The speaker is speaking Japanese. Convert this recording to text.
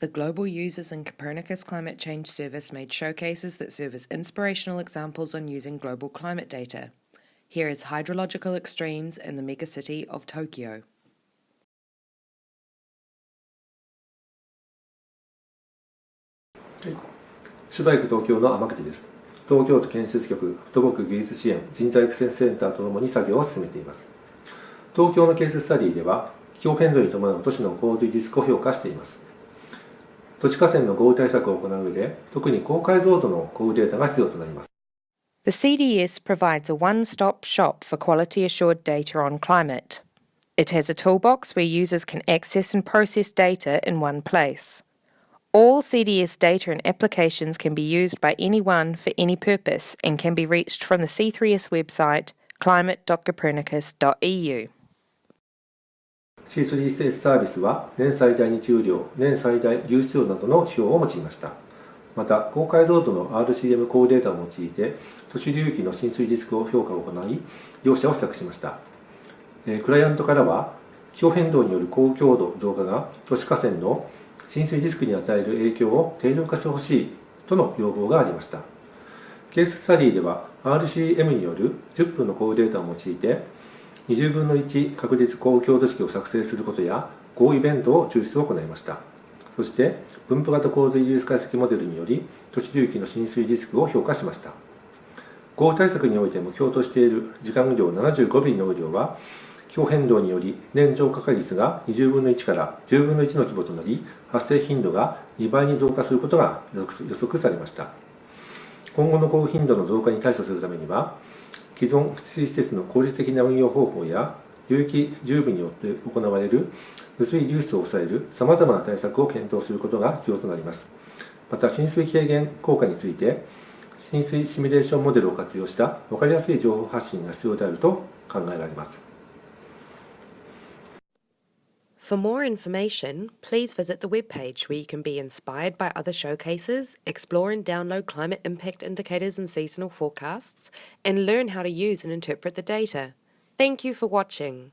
The Global Users in Copernicus Climate Change Service made showcases that serve as inspirational examples on using global climate data. Here is hydrological extremes in the megacity of Tokyo. シュバイク東京の天口です。東京都建設局土木技術支援人材育成センターとともに作業を進めています。東京のケーススタディでは、気候変動に伴う都市の洪水リスクを評価しています。 土地河川の豪雨対策を行う上で、特に高解像度の降雨データが必要となります。The CDS provides a one stop shop for quality assured data on climate. It has a toolbox where users can access and process data in one place. All CDS data and applications can be used by anyone for any purpose and can be reached from the C3S website climate.copernicus.eu. C3S サービスは年最大日雨量、年最大流出量などの指標を用いました。また、高解像度の RCM 高データを用いて、都市流域の浸水リスクを評価を行い、両者を比較しました。クライアントからは、気候変動による高強度増加が都市河川の浸水リスクに与える影響を低量化してほしいとの要望がありました。ケーススタディでは RCM による10分の降雨データを用いて20分の1確率高強度式を作成することや合イベントを抽出を行いました。そして分布型洪水リスク解析モデルにより都市流域の浸水リスクを評価しました。豪雨対策において目標としている時間雨量75ミリの雨量は気候変動により年増加率が20分の1から10分の1の規模となり発生頻度が2倍に増加することが予測されました。今後の降雨頻度の増加に対処するためには既存福祉施設の効率的な運用方法や流域十分によって行われる雨水流出を抑えるさまざまな対策を検討することが必要となります。また浸水軽減効果について浸水シミュレーションモデルを活用した分かりやすい情報発信が必要であると考えられます。For more information, please visit the webpage where you can be inspired by other showcases, explore and download climate impact indicators and seasonal forecasts, and learn how to use and interpret the data. Thank you for watching.